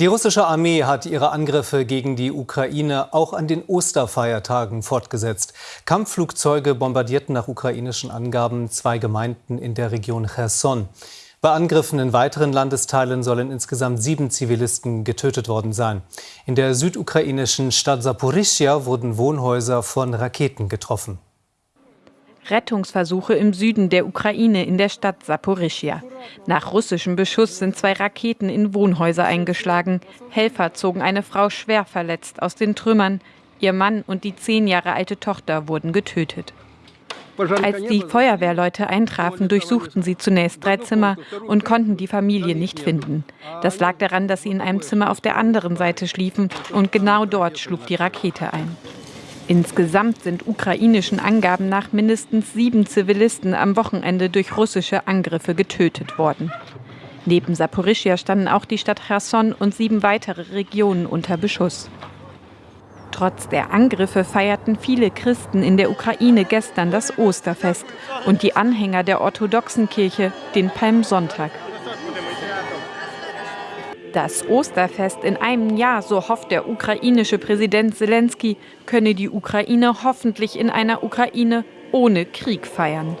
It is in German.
Die russische Armee hat ihre Angriffe gegen die Ukraine auch an den Osterfeiertagen fortgesetzt. Kampfflugzeuge bombardierten nach ukrainischen Angaben zwei Gemeinden in der Region Cherson. Bei Angriffen in weiteren Landesteilen sollen insgesamt sieben Zivilisten getötet worden sein. In der südukrainischen Stadt Saporischia wurden Wohnhäuser von Raketen getroffen. Rettungsversuche im Süden der Ukraine in der Stadt Saporischia. Nach russischem Beschuss sind zwei Raketen in Wohnhäuser eingeschlagen. Helfer zogen eine Frau schwer verletzt aus den Trümmern. Ihr Mann und die zehn Jahre alte Tochter wurden getötet. Als die Feuerwehrleute eintrafen, durchsuchten sie zunächst drei Zimmer und konnten die Familie nicht finden. Das lag daran, dass sie in einem Zimmer auf der anderen Seite schliefen und genau dort schlug die Rakete ein. Insgesamt sind ukrainischen Angaben nach mindestens sieben Zivilisten am Wochenende durch russische Angriffe getötet worden. Neben Saporischia standen auch die Stadt Cherson und sieben weitere Regionen unter Beschuss. Trotz der Angriffe feierten viele Christen in der Ukraine gestern das Osterfest und die Anhänger der orthodoxen Kirche den Palmsonntag. Das Osterfest in einem Jahr, so hofft der ukrainische Präsident Zelensky, könne die Ukraine hoffentlich in einer Ukraine ohne Krieg feiern.